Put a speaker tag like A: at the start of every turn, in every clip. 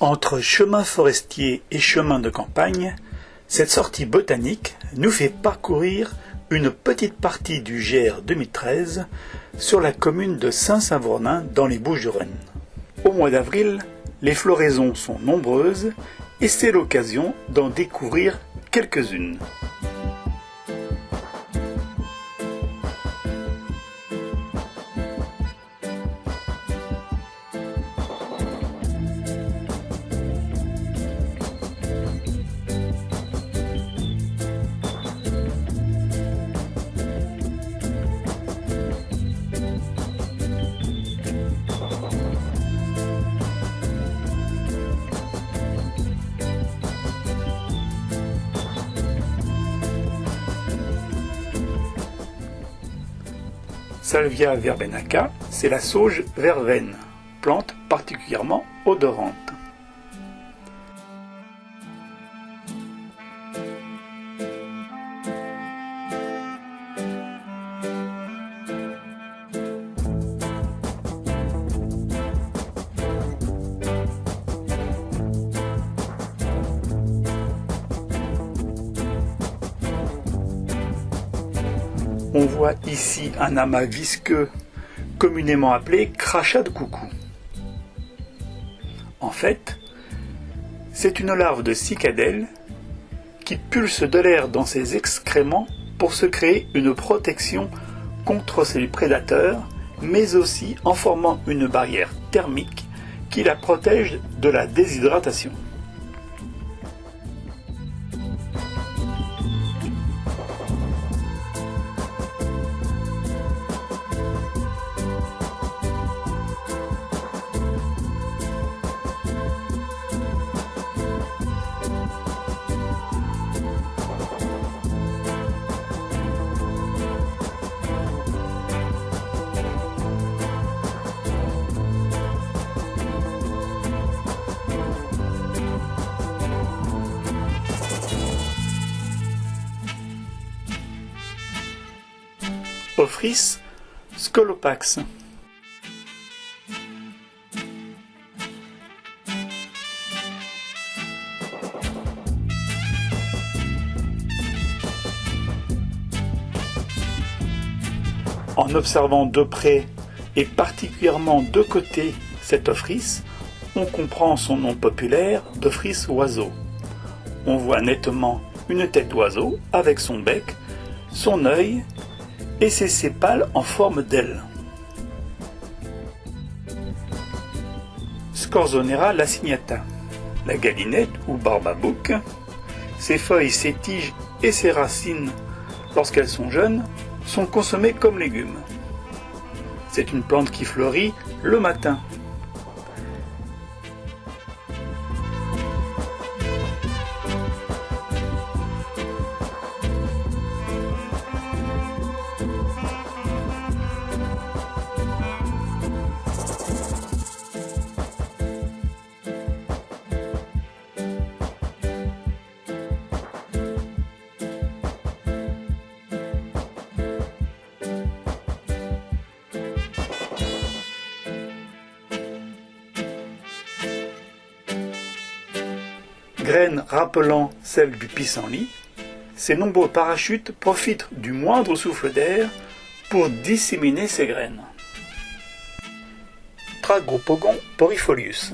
A: Entre chemin forestier et chemin de campagne, cette sortie botanique nous fait parcourir une petite partie du GR 2013 sur la commune de Saint-Savournin dans les Bouches-du-Rhône. Au mois d'avril, les floraisons sont nombreuses et c'est l'occasion d'en découvrir quelques-unes. Salvia verbenaca, c'est la sauge verveine, plante particulièrement odorante. On voit ici un amas visqueux communément appelé crachat de coucou. En fait, c'est une larve de cicadelle qui pulse de l'air dans ses excréments pour se créer une protection contre ses prédateurs, mais aussi en formant une barrière thermique qui la protège de la déshydratation. Scolopax. En observant de près et particulièrement de côté cet Ophrys, on comprend son nom populaire d'Ophrys oiseau. On voit nettement une tête d'oiseau avec son bec, son œil et ses sépales en forme d'aile. Scorzonera lacignata, la galinette ou barbabouc, ses feuilles, ses tiges et ses racines, lorsqu'elles sont jeunes, sont consommées comme légumes. C'est une plante qui fleurit le matin graines rappelant celles du pissenlit, ces nombreux parachutes profitent du moindre souffle d'air pour disséminer ces graines. Tragopogon porifolius.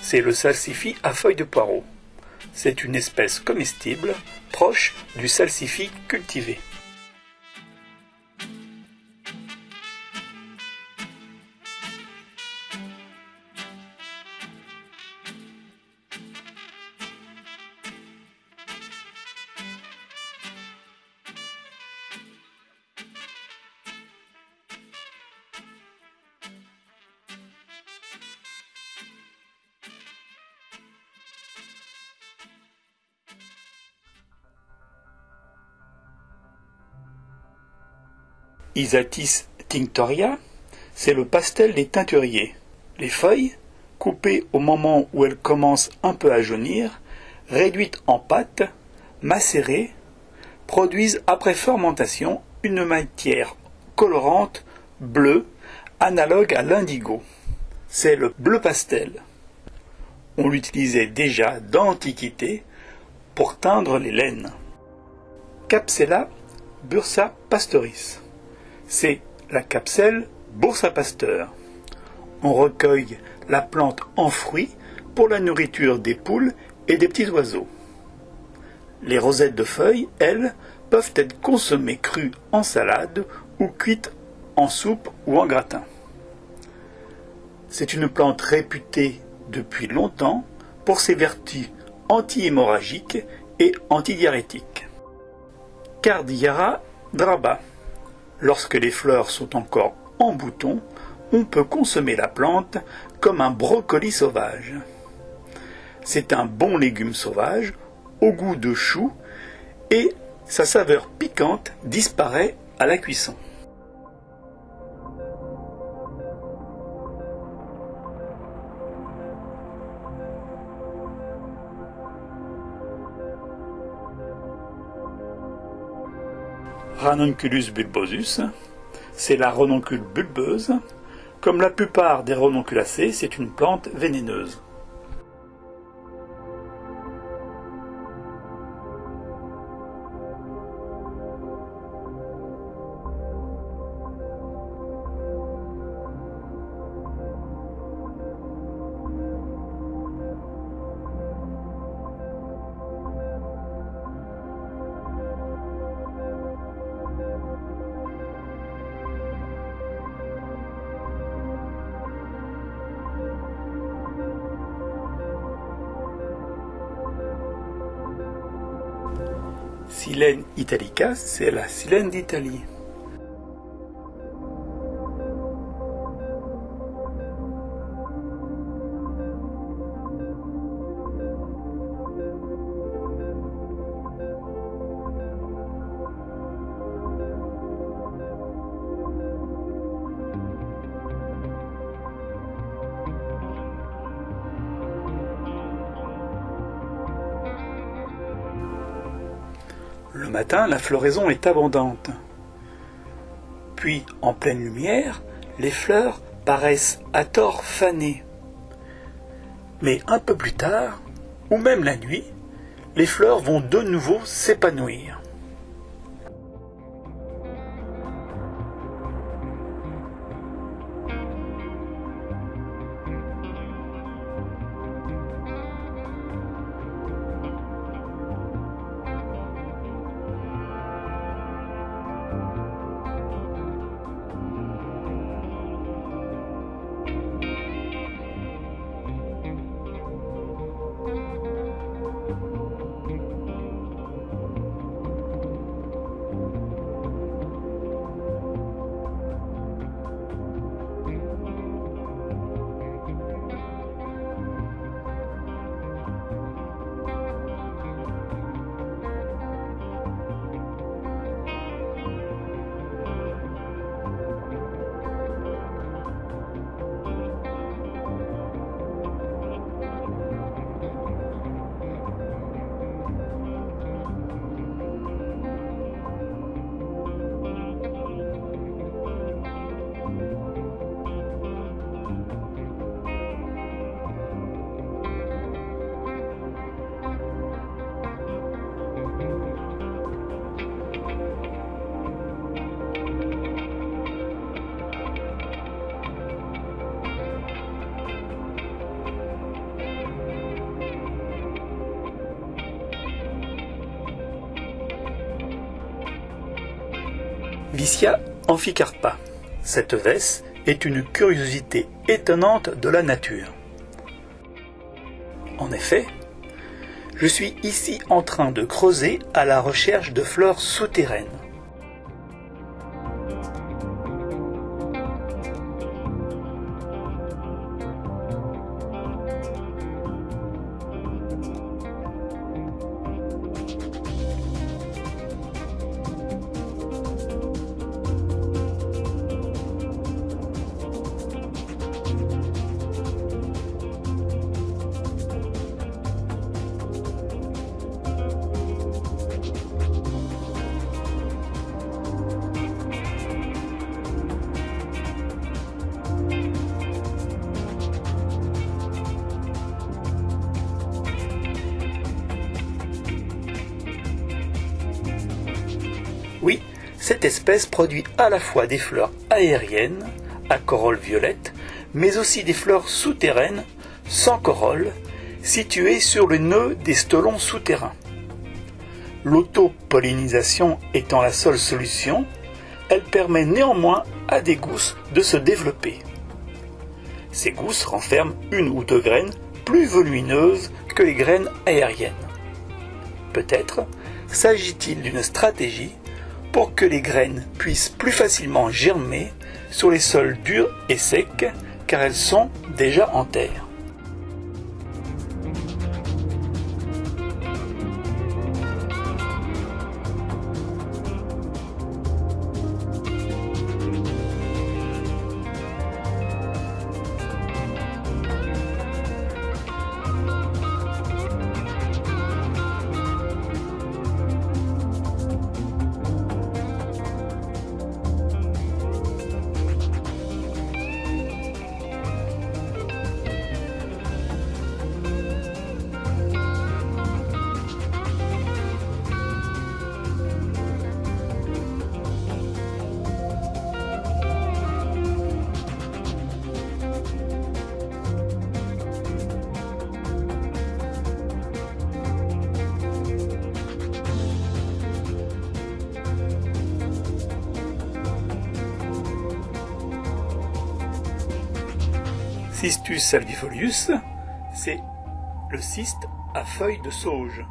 A: C'est le salsifis à feuilles de poireau. C'est une espèce comestible proche du salsifis cultivé. Isatis tinctoria, c'est le pastel des teinturiers. Les feuilles, coupées au moment où elles commencent un peu à jaunir, réduites en pâte, macérées, produisent après fermentation une matière colorante bleue analogue à l'indigo. C'est le bleu pastel. On l'utilisait déjà d'Antiquité pour teindre les laines. Capsella bursa pastoris. C'est la capselle Boursa Pasteur. On recueille la plante en fruits pour la nourriture des poules et des petits oiseaux. Les rosettes de feuilles, elles, peuvent être consommées crues en salade ou cuites en soupe ou en gratin. C'est une plante réputée depuis longtemps pour ses vertus anti-hémorragiques et antidiarrhétiques. Cardiara draba. Lorsque les fleurs sont encore en bouton, on peut consommer la plante comme un brocoli sauvage. C'est un bon légume sauvage au goût de chou et sa saveur piquante disparaît à la cuisson. Ranunculus bulbosus, c'est la renoncule bulbeuse. Comme la plupart des renonculacées, c'est une plante vénéneuse. Silène italica, c'est la silène d'Italie. La floraison est abondante. Puis, en pleine lumière, les fleurs paraissent à tort fanées. Mais un peu plus tard, ou même la nuit, les fleurs vont de nouveau s'épanouir. Vicia amphicarpa. Cette vesse est une curiosité étonnante de la nature. En effet, je suis ici en train de creuser à la recherche de fleurs souterraines. Cette espèce produit à la fois des fleurs aériennes, à corolle violette, mais aussi des fleurs souterraines, sans corolle, situées sur le nœud des stolons souterrains. L'autopollinisation étant la seule solution, elle permet néanmoins à des gousses de se développer. Ces gousses renferment une ou deux graines plus volumineuses que les graines aériennes. Peut-être s'agit-il d'une stratégie pour que les graines puissent plus facilement germer sur les sols durs et secs car elles sont déjà en terre. Cistus salvifolius, c'est le cyste à feuilles de sauge,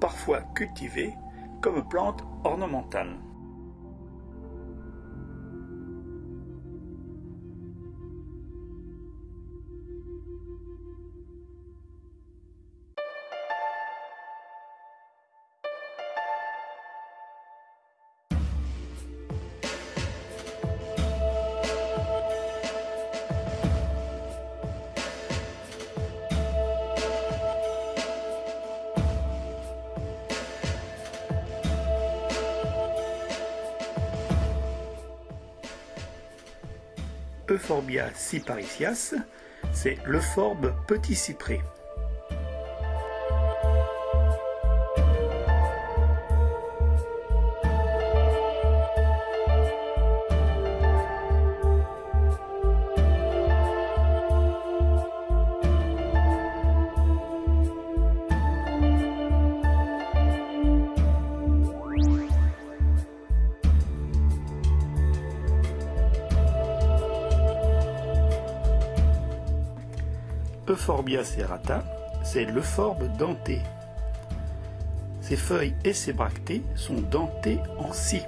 A: parfois cultivé comme plante ornementale. Euphorbia cyparicias, c'est l'euphorbe petit cyprès. Euphorbia serrata, c'est l'euphorbe denté. Ses feuilles et ses bractées sont dentées en scie.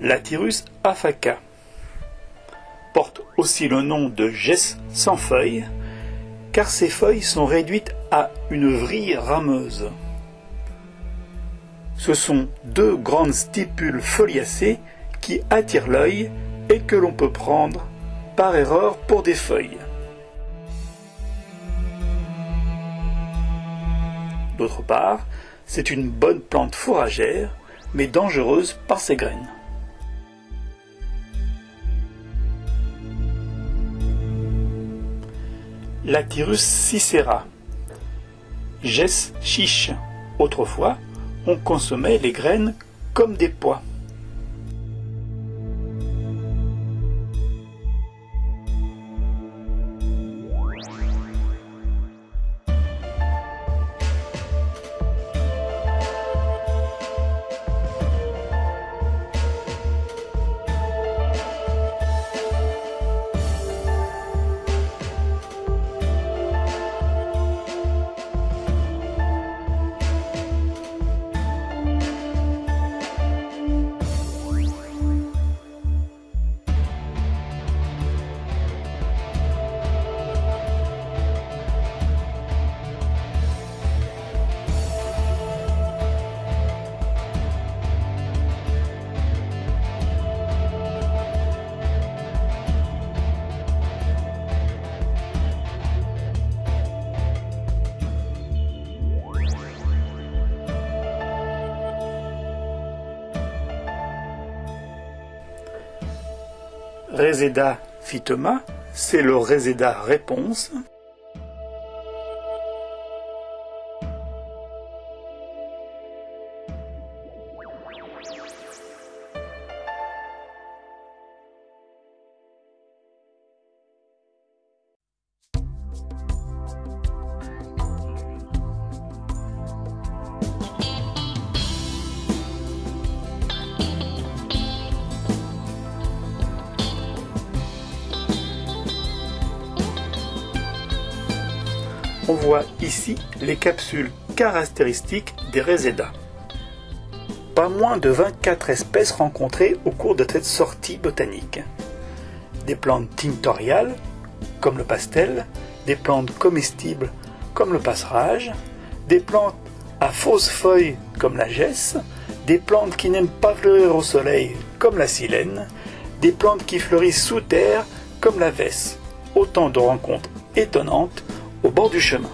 A: L'Atyrus afaca porte aussi le nom de gesse sans feuilles, car ses feuilles sont réduites à une vrille rameuse. Ce sont deux grandes stipules foliacées qui attirent l'œil et que l'on peut prendre par erreur pour des feuilles. D'autre part, c'est une bonne plante fourragère, mais dangereuse par ses graines. L'Atyrus cicera. Gesse chiche. Autrefois, on consommait les graines comme des pois. Reseda phytoma, c'est le Reseda réponse. On voit ici les capsules caractéristiques des Reseda. Pas moins de 24 espèces rencontrées au cours de cette sortie botanique. Des plantes tinctoriales, comme le pastel, des plantes comestibles, comme le passerage, des plantes à fausses feuilles, comme la gesse, des plantes qui n'aiment pas fleurir au soleil, comme la silène, des plantes qui fleurissent sous terre, comme la vesse. Autant de rencontres étonnantes au bord du chemin.